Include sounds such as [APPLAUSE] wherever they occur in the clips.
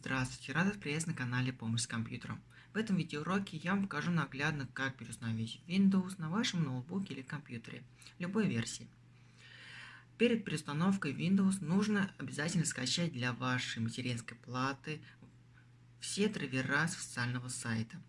Здравствуйте, рад вас приветствовать на канале Помощь с компьютером. В этом видеоуроке я вам покажу наглядно, как переустановить Windows на вашем ноутбуке или компьютере, любой версии. Перед переустановкой Windows нужно обязательно скачать для вашей материнской платы все драйвера с официального сайта.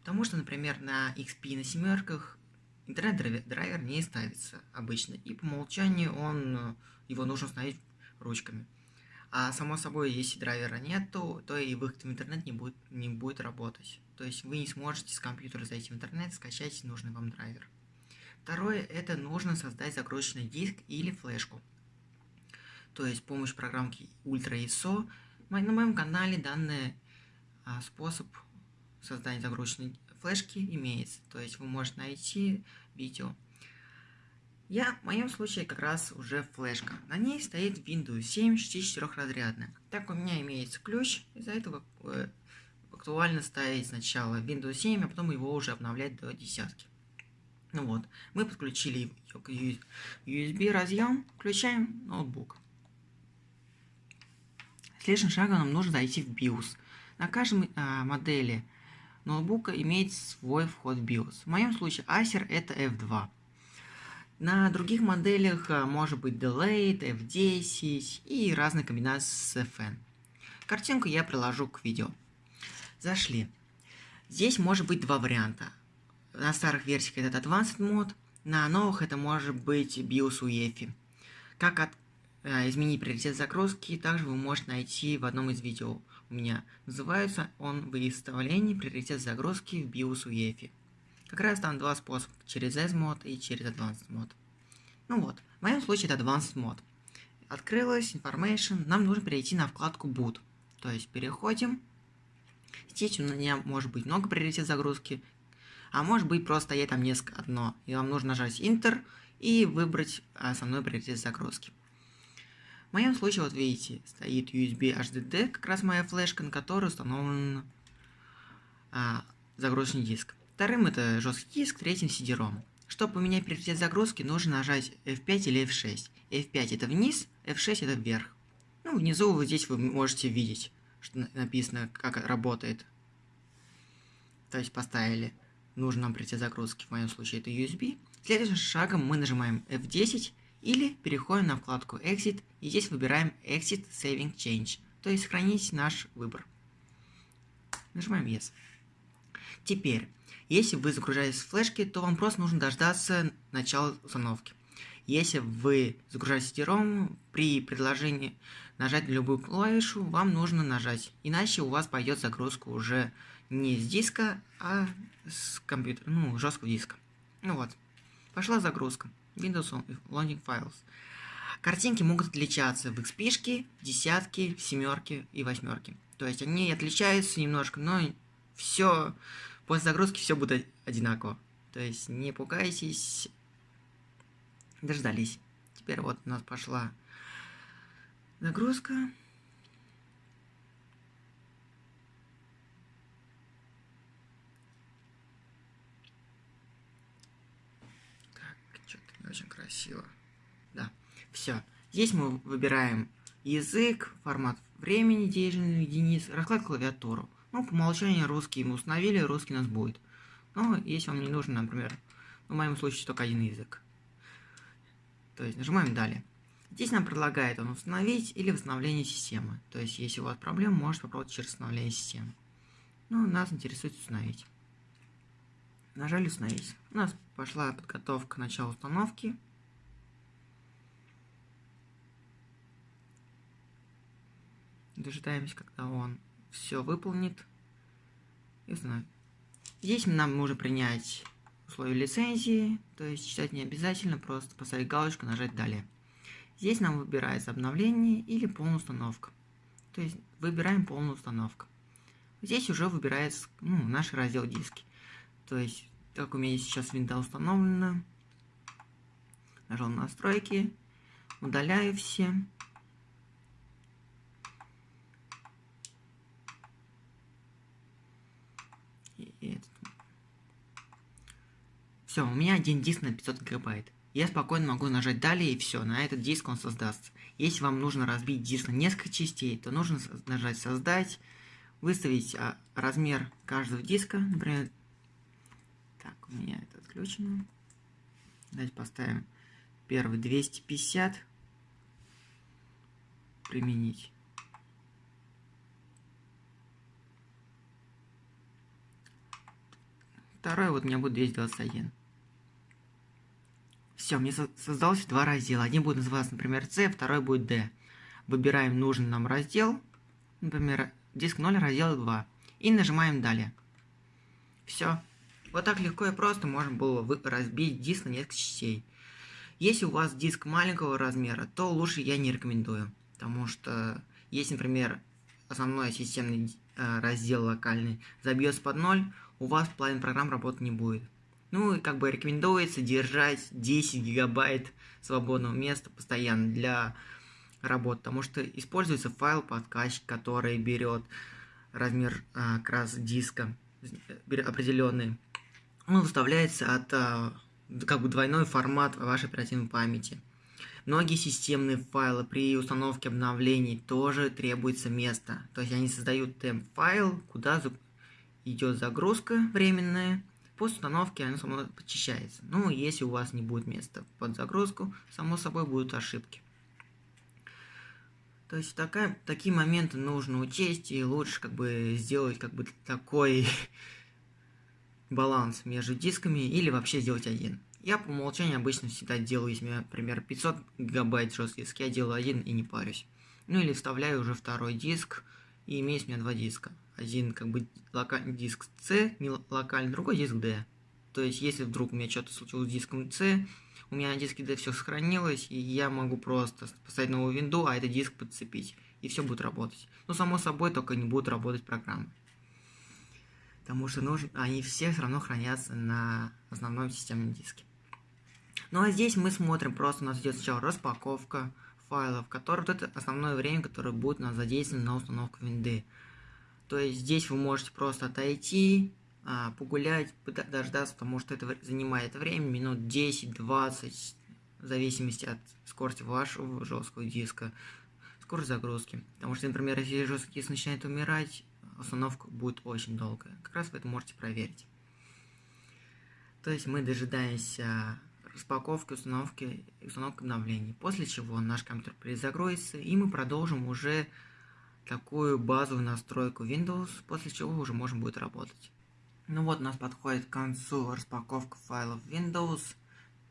Потому что, например, на XP на семерках интернет-драйвер не ставится обычно, и по умолчанию он, его нужно установить ручками. А само собой, если драйвера нету, то и выход в интернет не будет, не будет работать. То есть вы не сможете с компьютера зайти в интернет, скачать нужный вам драйвер. Второе, это нужно создать загрузочный диск или флешку. То есть с помощью программки Ultra ISO. На моем канале данный а, способ создания загрузочной флешки имеется. То есть вы можете найти видео. Я, в моем случае, как раз уже флешка. На ней стоит Windows 7 64-разрядная. Так у меня имеется ключ, из-за этого э, актуально ставить сначала Windows 7, а потом его уже обновлять до десятки. Ну вот, мы подключили ее к USB разъем, включаем ноутбук. Следующим шагом нам нужно зайти в BIOS. На каждой э, модели ноутбука имеет свой вход в BIOS. В моем случае Acer это F2. На других моделях э, может быть Delayed, F10 и разные комбинации с FN. Картинку я приложу к видео. Зашли. Здесь может быть два варианта. На старых версиях это Advanced мод, на новых это может быть BIOS UEFI. Как от, э, изменить приоритет загрузки, также вы можете найти в одном из видео у меня. Называется он «Выставление приоритет загрузки в BIOS UEFI». Как раз там два способа, через S-мод и через Advanced мод. Ну вот, в моем случае это Advanced мод. Открылась Information, нам нужно перейти на вкладку Boot. То есть переходим. Здесь у меня может быть много приоритет загрузки, а может быть просто я там несколько одно. И вам нужно нажать Enter и выбрать основной приоритет загрузки. В моем случае, вот видите, стоит USB HDD, как раз моя флешка, на которой установлен а, загрузочный диск. Вторым это жесткий диск, третьим CD-ROM. Чтобы поменять приоритет загрузки, нужно нажать F5 или F6. F5 это вниз, F6 это вверх. Ну, внизу вот здесь вы можете видеть, что написано, как работает. То есть поставили нужный нам приоритет загрузки, в моем случае это USB. Следующим шагом мы нажимаем F10 или переходим на вкладку Exit и здесь выбираем Exit Saving Change, то есть сохранить наш выбор. Нажимаем Yes. Теперь, если вы загружаетесь с флешки, то вам просто нужно дождаться начала установки. Если вы загружаете CD-ROM, при предложении нажать на любую клавишу, вам нужно нажать. Иначе у вас пойдет загрузка уже не с диска, а с компьютера, ну, жесткого диска. Ну вот, пошла загрузка. Windows Loading Files. Картинки могут отличаться в XP, десятки, семерки и восьмерки. То есть они отличаются немножко, но все После загрузки все будет одинаково. То есть не пугайтесь. Дождались. Теперь вот у нас пошла загрузка. Так, что-то не очень красиво. Да, все. Здесь мы выбираем язык, формат времени, денежных единиц, расклад клавиатуру. Ну, по умолчанию русский мы установили, русский у нас будет. Но если вам не нужен, например, в моем случае только один язык. То есть нажимаем «Далее». Здесь нам предлагает он установить или восстановление системы. То есть, если у вас проблема, можете попробовать через восстановление системы. Ну, нас интересует установить. Нажали «Установить». У нас пошла подготовка к началу установки. Дожидаемся, когда он все выполнит и установит. Здесь нам нужно принять условия лицензии, то есть читать не обязательно, просто поставить галочку, нажать «Далее». Здесь нам выбирается обновление или полная установка. То есть выбираем полную установку. Здесь уже выбирается ну, наш раздел диски. То есть, как у меня сейчас винда установлена, нажал настройки, удаляю все. и этот. Все, у меня один диск на 500 гигабайт. я спокойно могу нажать «Далее» и все, на этот диск он создастся. Если вам нужно разбить диск на несколько частей, то нужно нажать «Создать», выставить а, размер каждого диска, например, так, у меня это отключено. Давайте поставим первый 250, применить. Второй вот у меня будет 221. Все, мне создалось два раздела. Один будет называться, например, C, второй будет D. Выбираем нужный нам раздел, например, диск 0, раздел 2. И нажимаем «Далее». Все. Вот так легко и просто можно было разбить диск на несколько частей. Если у вас диск маленького размера, то лучше я не рекомендую. Потому что, если, например, основной системный э, раздел локальный забьется под ноль, у вас половина программ работать не будет. Ну и как бы рекомендуется держать 10 гигабайт свободного места постоянно для работы, потому что используется файл подкачки, который берет размер а, как раз диска определенный. Он выставляется от а, как бы двойной формат вашей оперативной памяти. Многие системные файлы при установке обновлений тоже требуется место. То есть они создают темп файл, куда идет загрузка временная, После установки оно само почищается. Ну, если у вас не будет места под загрузку, само собой будут ошибки. То есть такая, такие моменты нужно учесть и лучше как бы сделать как бы такой [LAUGHS] баланс между дисками или вообще сделать один. Я по умолчанию обычно всегда делаю, если у меня, например, 500 гигабайт жесткий диск, я делаю один и не парюсь. Ну или вставляю уже второй диск, и имеется у меня два диска один как бы локальный диск C, не локальный, другой диск D. То есть, если вдруг у меня что-то случилось с диском C, у меня на диске D все сохранилось, и я могу просто поставить новую винду, а этот диск подцепить, и все будет работать. Но, само собой, только не будут работать программы. Потому что нужно, они все все равно хранятся на основном системном диске. Ну а здесь мы смотрим, просто у нас идет сначала распаковка файлов, который вот это основное время, которое будет у нас задействовано на установку винды. То есть здесь вы можете просто отойти, а, погулять, дождаться, потому что это занимает время, минут 10-20, в зависимости от скорости вашего жесткого диска, скорость загрузки. Потому что, например, если жесткий диск начинает умирать, установка будет очень долгая. Как раз вы это можете проверить. То есть мы дожидаемся распаковки, установки установки обновлений. После чего наш компьютер перезагрузится, и мы продолжим уже такую базовую настройку Windows, после чего уже можем будет работать. Ну вот, у нас подходит к концу распаковка файлов Windows,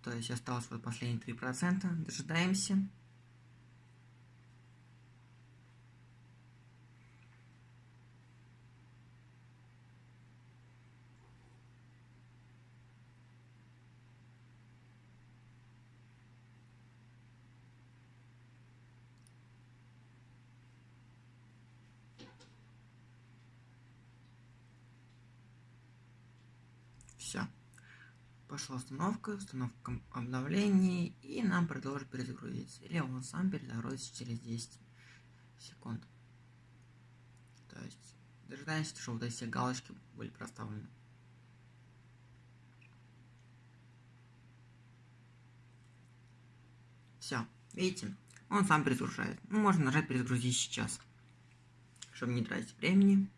то есть осталось вот последние 3%, дожидаемся. Все. Пошла установка, установка обновлений, и нам предложит перезагрузиться. Или он сам перезагрузится через 10 секунд. То есть, дожидаемся, чтобы вот эти галочки были проставлены. Все, видите, он сам перезагружает. Ну, можно нажать перезагрузить сейчас, чтобы не тратить времени.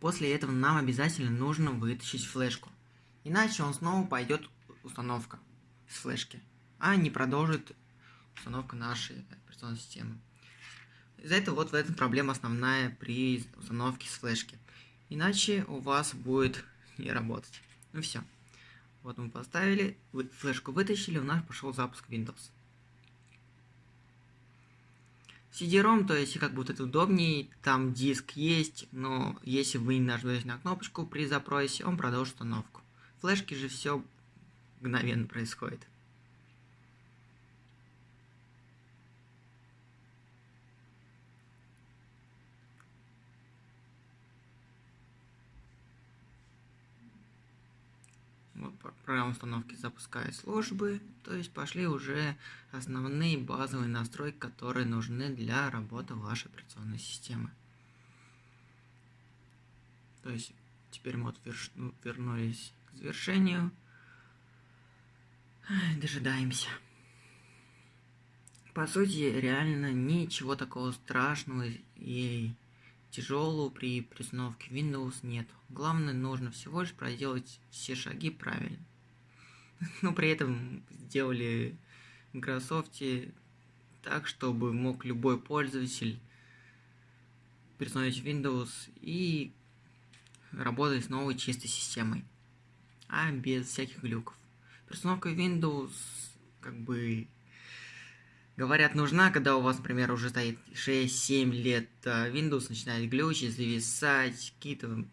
После этого нам обязательно нужно вытащить флешку. Иначе он снова пойдет установка с флешки, а не продолжит установка нашей операционной системы. Из-за этого вот в этом проблема основная при установке с флешки. Иначе у вас будет не работать. Ну все. Вот мы поставили, флешку вытащили, у нас пошел запуск Windows. CD-ROM, то есть как вот это удобнее, там диск есть, но если вы не нажмете на кнопочку при запросе, он продолжит установку. Флешки же все мгновенно происходит. программа установки запускает службы, то есть пошли уже основные базовые настройки, которые нужны для работы вашей операционной системы. То есть теперь мы вот. Ну, вернулись завершению. Дожидаемся. По сути, реально ничего такого страшного и тяжелого при перестановке Windows нет. Главное, нужно всего лишь проделать все шаги правильно. [LAUGHS] Но при этом сделали в Microsoft так, чтобы мог любой пользователь перестановить Windows и работать с новой чистой системой, а без всяких глюков. Перестановка Windows, как бы, говорят, нужна, когда у вас, например, уже стоит 6-7 лет, а Windows начинает глючить, зависать, какие-то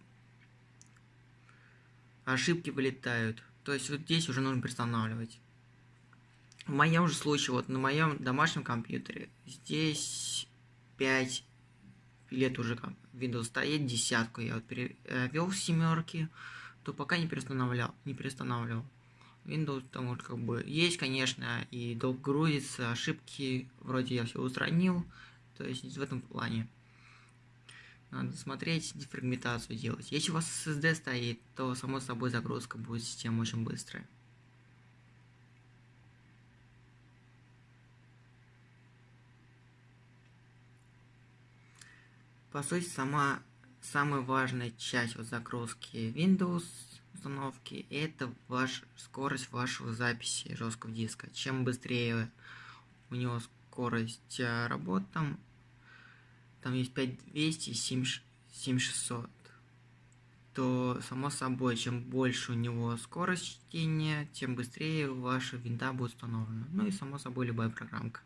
ошибки вылетают. То есть вот здесь уже нужно перестанавливать. В моем же случае, вот на моем домашнем компьютере, здесь 5 лет уже Windows стоит, десятку я вот перевел в семерки, то пока не перестанавливал, не перестанавливал. Windows там вот как бы есть, конечно, и долго грузится, ошибки вроде я все устранил, то есть в этом плане. Надо смотреть, дефрагментацию делать. Если у вас SSD стоит, то само собой загрузка будет система очень быстрая. По сути, сама самая важная часть вот загрузки Windows установки это ваш скорость вашего записи жесткого диска. Чем быстрее у него скорость а, работы, там, там есть 5200 и 7600, то само собой, чем больше у него скорость чтения, тем быстрее ваша винда будет установлена. Ну и само собой любая программка.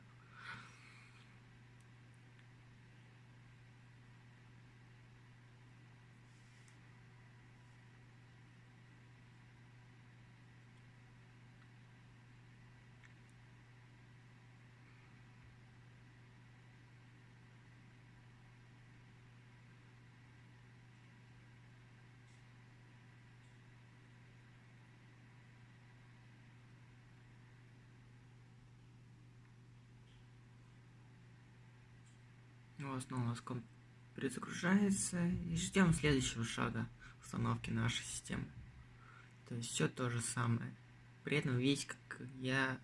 Снова перезагружается и ждем следующего шага установки нашей системы. То есть все то же самое. При этом видите, как я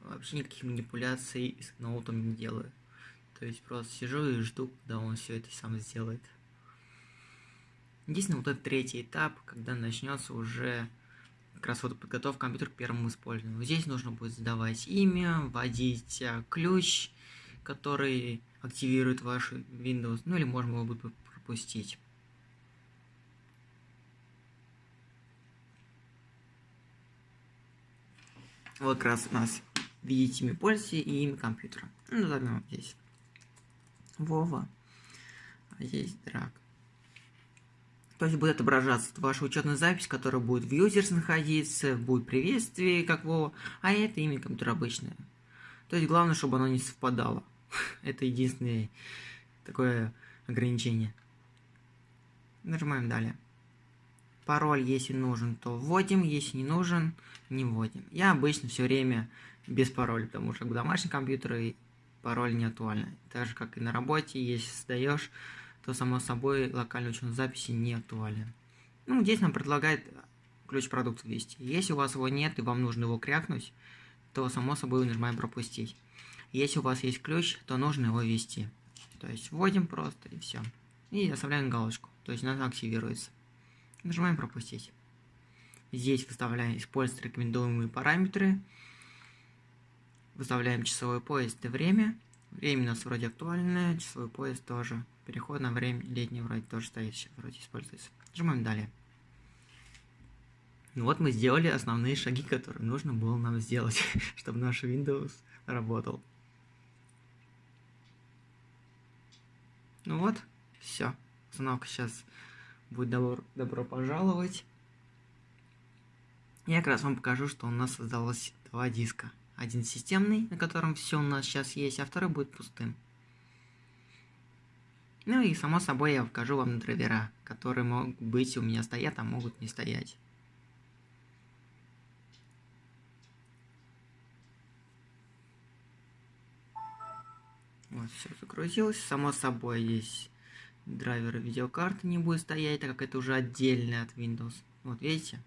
вообще никаких манипуляций с ноутом не делаю. То есть просто сижу и жду, когда он все это сам сделает. Единственное, вот этот третий этап, когда начнется уже как раз вот подготовка компьютера к первому использованию. Здесь нужно будет задавать имя, вводить а, ключ, который активирует ваш Windows, ну или можно его бы пропустить. Вот как раз у нас видите имя пользователя и имя компьютера. Ну, возьмем здесь. Вова. А здесь драк. То есть будет отображаться ваша учетная запись, которая будет в users находиться, будет приветствие, как Вова, а это имя компьютера обычное. То есть главное, чтобы оно не совпадало. [LAUGHS] Это единственное такое ограничение. Нажимаем далее. Пароль, если нужен, то вводим, если не нужен, не вводим. Я обычно все время без пароля, потому что в домашнем компьютере пароль не актуальный. Так же, как и на работе, если создаешь, то само собой локальный учет записи не актуален. Ну, здесь нам предлагает ключ продукта ввести. Если у вас его нет и вам нужно его крякнуть, то само собой нажимаем пропустить. Если у вас есть ключ, то нужно его ввести. То есть вводим просто и все. И оставляем галочку. То есть она активируется. Нажимаем пропустить. Здесь выставляем использовать рекомендуемые параметры. Выставляем часовой пояс и время. Время у нас вроде актуальное, часовой пояс тоже. Переход на время летнее вроде тоже стоит, вроде используется. Нажимаем далее. Ну вот мы сделали основные шаги, которые нужно было нам сделать, [LAUGHS] чтобы наш Windows работал. Ну вот, все. Установка сейчас будет добро, добро пожаловать. Я как раз вам покажу, что у нас создалось два диска. Один системный, на котором все у нас сейчас есть, а второй будет пустым. Ну и само собой я покажу вам драйвера, которые могут быть у меня стоят, а могут не стоять. Вот, все загрузилось. Само собой, есть драйверы видеокарты не будет стоять, так как это уже отдельно от Windows. Вот, видите?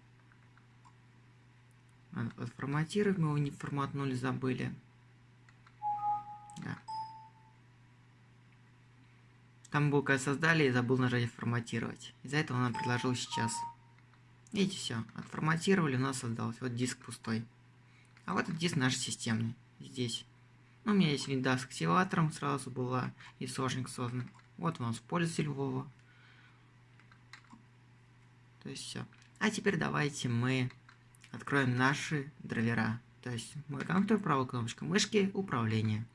Отформатировать мы его не форматнули, забыли. Да. Там был, создали, и забыл нажать форматировать. Из-за этого нам предложил сейчас. Видите, все. Отформатировали, у нас создалось. Вот диск пустой. А вот этот диск наш системный. Здесь. Ну, у меня есть винда с активатором, сразу была и сошник создан. Вот нас пользователь Вова. То есть все. А теперь давайте мы откроем наши драйвера. То есть мой компьютер, правая кнопочка мышки, управление.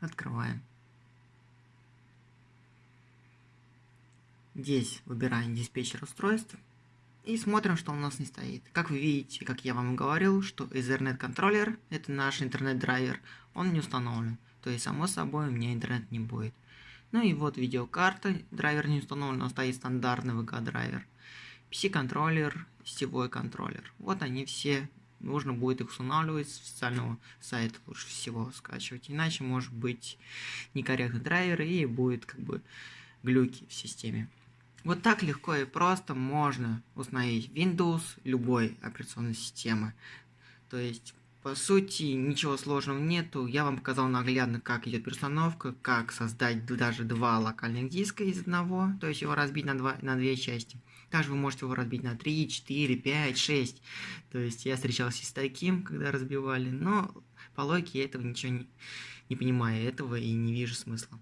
Открываем. Здесь выбираем диспетчер устройств. И смотрим, что у нас не стоит. Как вы видите, как я вам говорил, что Ethernet контроллер, это наш интернет-драйвер, он не установлен. То есть, само собой, у меня интернет не будет. Ну и вот видеокарта, драйвер не установлен, но стоит стандартный VK-драйвер. PC-контроллер, сетевой контроллер. Вот они все. Нужно будет их устанавливать с официального сайта лучше всего скачивать. Иначе может быть некорректный драйвер и будет как бы глюки в системе. Вот так легко и просто можно установить Windows любой операционной системы. То есть, по сути, ничего сложного нету. Я вам показал наглядно, как идет перестановка, как создать даже два локальных диска из одного, то есть его разбить на, два, на две части. Также вы можете его разбить на 3, 4, 5, 6. То есть я встречался с таким, когда разбивали, но по логике этого ничего не, не понимаю этого и не вижу смысла.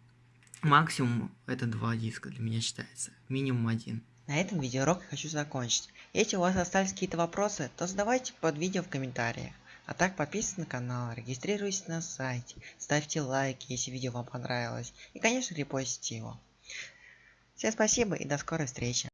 Максимум это два диска для меня считается. Минимум один. На этом видеоурок хочу закончить. Если у вас остались какие-то вопросы, то задавайте под видео в комментариях. А так подписывайтесь на канал, регистрируйтесь на сайте, ставьте лайки, если видео вам понравилось. И конечно репостите его. Всем спасибо и до скорой встречи.